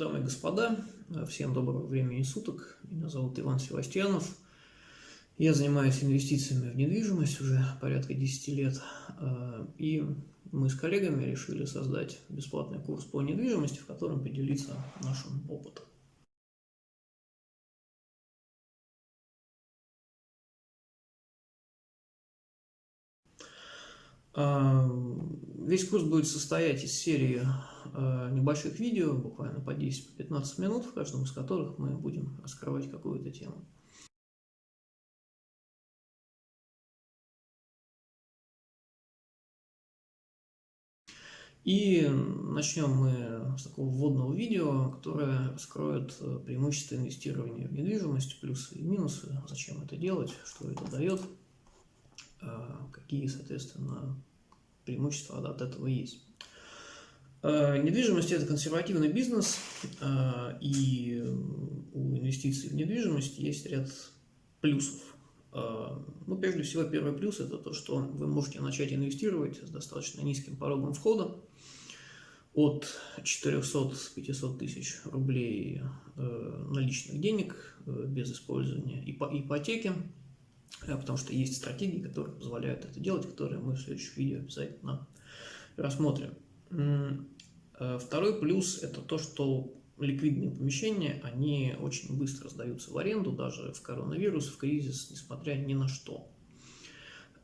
Дамы и господа, всем доброго времени суток. Меня зовут Иван Севастьянов. Я занимаюсь инвестициями в недвижимость уже порядка 10 лет. И мы с коллегами решили создать бесплатный курс по недвижимости, в котором поделиться нашим опытом. Весь курс будет состоять из серии э, небольших видео, буквально по 10-15 минут, в каждом из которых мы будем раскрывать какую-то тему. И начнем мы с такого вводного видео, которое раскроет э, преимущества инвестирования в недвижимость, плюсы и минусы, зачем это делать, что это дает, какие, соответственно, преимущества от этого есть. Э, недвижимость – это консервативный бизнес, э, и у инвестиций в недвижимость есть ряд плюсов. Э, ну, прежде всего, первый плюс – это то, что вы можете начать инвестировать с достаточно низким порогом входа, от 400-500 тысяч рублей наличных денег без использования ипотеки, потому что есть стратегии, которые позволяют это делать, которые мы в следующем видео обязательно рассмотрим. Э, второй плюс – это то, что ликвидные помещения, они очень быстро сдаются в аренду, даже в коронавирус, в кризис, несмотря ни на что.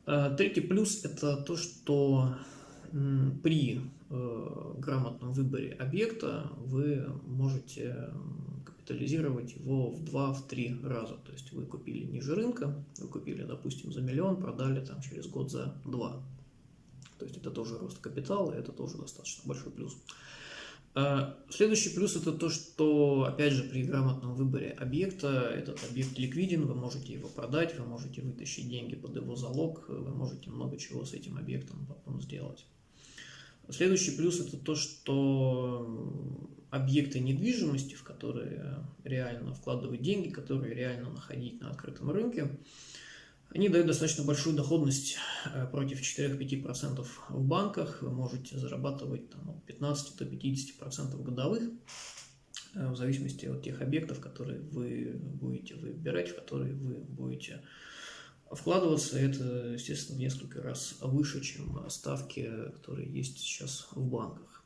Э, третий плюс – это то, что при э, грамотном выборе объекта вы можете капитализировать его в 2-3 раза. То есть вы купили ниже рынка, вы купили, допустим, за миллион, продали там через год за два. То есть это тоже рост капитала, это тоже достаточно большой плюс. А, следующий плюс это то, что, опять же, при грамотном выборе объекта, этот объект ликвиден, вы можете его продать, вы можете вытащить деньги под его залог, вы можете много чего с этим объектом потом сделать. Следующий плюс это то, что объекты недвижимости, в которые реально вкладывать деньги, которые реально находить на открытом рынке, они дают достаточно большую доходность э, против 4-5% в банках. Вы можете зарабатывать там, от 15 до 50% годовых, э, в зависимости от тех объектов, которые вы будете выбирать, в которые вы будете вкладываться. Это, естественно, в несколько раз выше, чем ставки, которые есть сейчас в банках.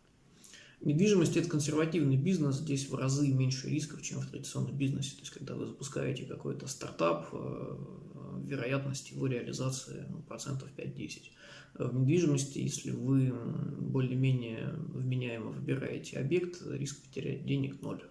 Недвижимость – это консервативный бизнес, здесь в разы меньше рисков, чем в традиционном бизнесе. То есть, когда вы запускаете какой-то стартап, э, вероятность его реализации ну, процентов 5-10. В недвижимости, если вы более-менее вменяемо выбираете объект, риск потерять денег – ноль.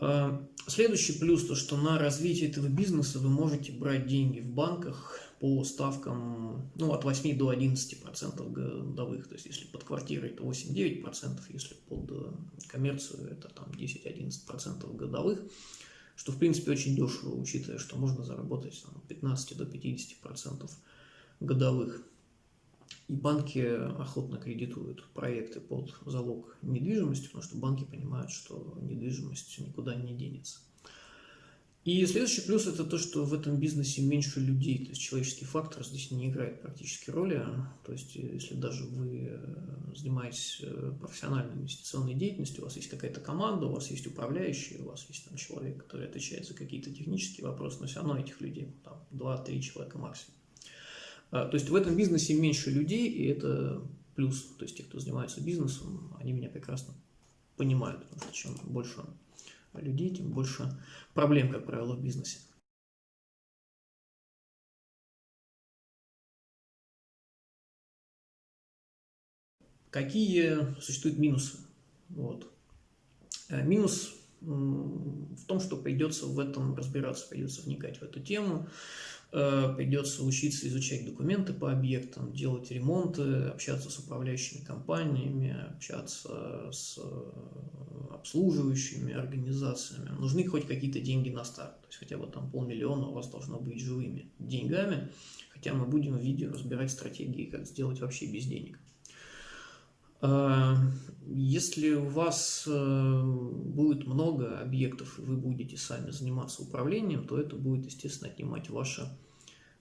А, следующий плюс, то что на развитие этого бизнеса вы можете брать деньги в банках, по ставкам ну, от 8 до 11% годовых. То есть, если под квартирой, то 8-9%, если под э, коммерцию, это там 10-11% годовых, что, в принципе, очень дешево, учитывая, что можно заработать там, от 15 до 50% годовых. И банки охотно кредитуют проекты под залог недвижимости, потому что банки понимают, что недвижимость никуда не денется. И следующий плюс это то, что в этом бизнесе меньше людей, то есть человеческий фактор здесь не играет практически роли. То есть если даже вы э, занимаетесь э, профессиональной инвестиционной деятельностью, у вас есть какая-то команда, у вас есть управляющий, у вас есть там человек, который отвечает за какие-то технические вопросы, но все равно этих людей там 2-3 человека максимум. А, то есть в этом бизнесе меньше людей, и это плюс. То есть те, кто занимается бизнесом, они меня прекрасно понимают, потому что чем больше людей, тем больше проблем, как правило, в бизнесе. Какие существуют минусы? Вот. Э, минус в том, что придется в этом разбираться, придется вникать в эту тему, э, придется учиться изучать документы по объектам, делать ремонты, общаться с управляющими компаниями, общаться с обслуживающими организациями. Нужны хоть какие-то деньги на старт, то есть хотя бы там полмиллиона у вас должно быть живыми деньгами, хотя мы будем в видео разбирать стратегии, как сделать вообще без денег. Э, если у вас э, будет много объектов, и вы будете сами заниматься управлением, то это будет, естественно, отнимать ваше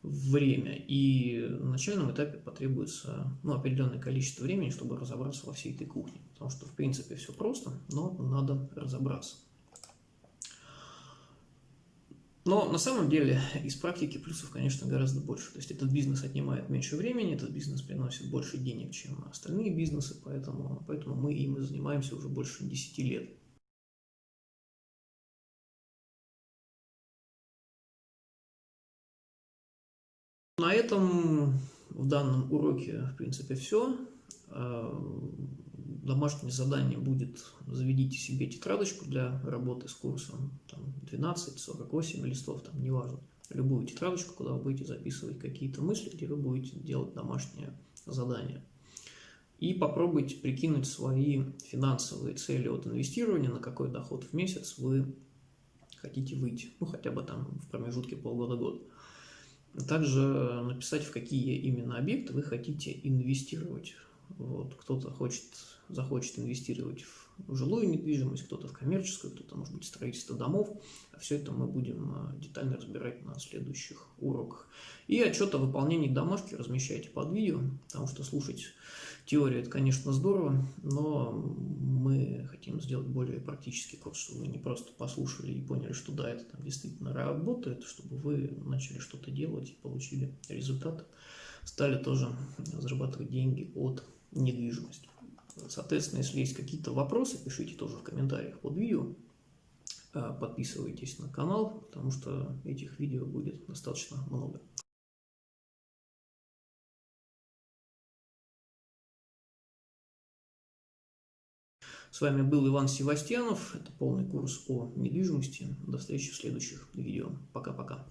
время. И на начальном этапе потребуется ну, определенное количество времени, чтобы разобраться во всей этой кухне. Потому что, в принципе, все просто, но надо разобраться. Но на самом деле из практики плюсов, конечно, гораздо больше. То есть этот бизнес отнимает меньше времени, этот бизнес приносит больше денег, чем остальные бизнесы, поэтому, поэтому мы им и занимаемся уже больше 10 лет. На этом в данном уроке, в принципе, все. А, домашнее задание будет, заведите себе тетрадочку для работы с курсом, там 12, 48 листов, там неважно, любую тетрадочку, куда вы будете записывать какие-то мысли, где вы будете делать домашнее задание. И попробуйте прикинуть свои финансовые цели от инвестирования, на какой доход в месяц вы хотите выйти, ну хотя бы там в промежутке полгода-год. Также написать, в какие именно объекты вы хотите инвестировать. Вот, кто-то хочет, захочет инвестировать в жилую недвижимость, кто-то в коммерческую, кто-то, может быть, строительство домов. Все это мы будем а, детально разбирать на следующих уроках. И отчет о выполнении домашки размещайте под видео, потому что слушать теорию это, конечно, здорово, но мы хотим сделать более практический курс, чтобы вы не просто послушали и поняли, что да, это там действительно работает, чтобы вы начали что-то делать и получили результат, стали тоже зарабатывать деньги от недвижимости. Соответственно, если есть какие-то вопросы, пишите тоже в комментариях под видео. А, подписывайтесь на канал, потому что этих видео будет достаточно много. С вами был Иван Севастьянов. Это полный курс о недвижимости. До встречи в следующих видео. Пока-пока.